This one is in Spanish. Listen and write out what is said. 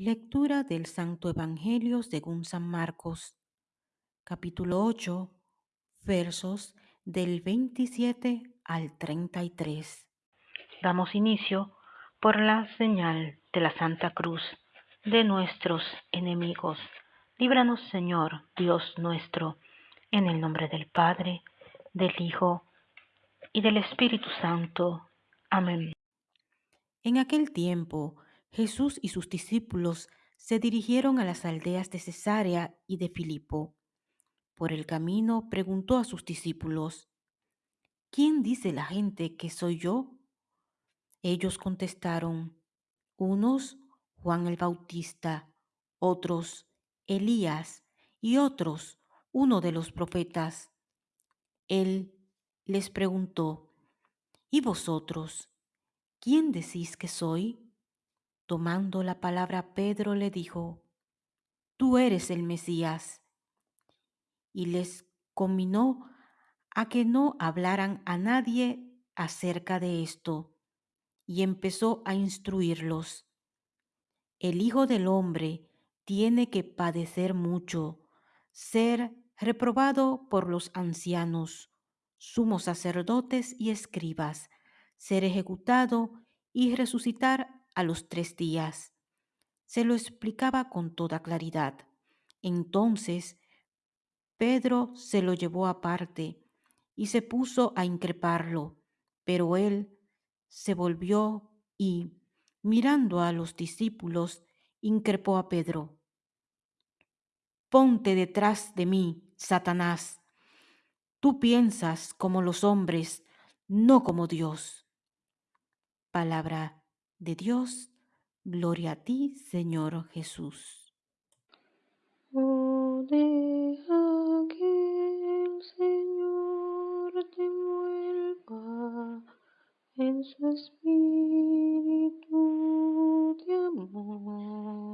Lectura del Santo Evangelio según San Marcos, capítulo 8, versos del 27 al 33. Damos inicio por la señal de la Santa Cruz de nuestros enemigos. Líbranos, Señor, Dios nuestro, en el nombre del Padre, del Hijo y del Espíritu Santo. Amén. En aquel tiempo, Jesús y sus discípulos se dirigieron a las aldeas de Cesarea y de Filipo. Por el camino preguntó a sus discípulos, ¿quién dice la gente que soy yo? Ellos contestaron, unos Juan el Bautista, otros Elías y otros uno de los profetas. Él les preguntó, ¿y vosotros? ¿Quién decís que soy? Tomando la palabra, Pedro le dijo, Tú eres el Mesías. Y les combinó a que no hablaran a nadie acerca de esto, y empezó a instruirlos. El Hijo del Hombre tiene que padecer mucho, ser reprobado por los ancianos, sumos sacerdotes y escribas, ser ejecutado y resucitar a los tres días. Se lo explicaba con toda claridad. Entonces Pedro se lo llevó aparte y se puso a increparlo, pero él se volvió y, mirando a los discípulos, increpó a Pedro. Ponte detrás de mí, Satanás. Tú piensas como los hombres, no como Dios. Palabra de Dios, gloria a ti, Señor Jesús. Oh, deja que el Señor te envuelva en su espíritu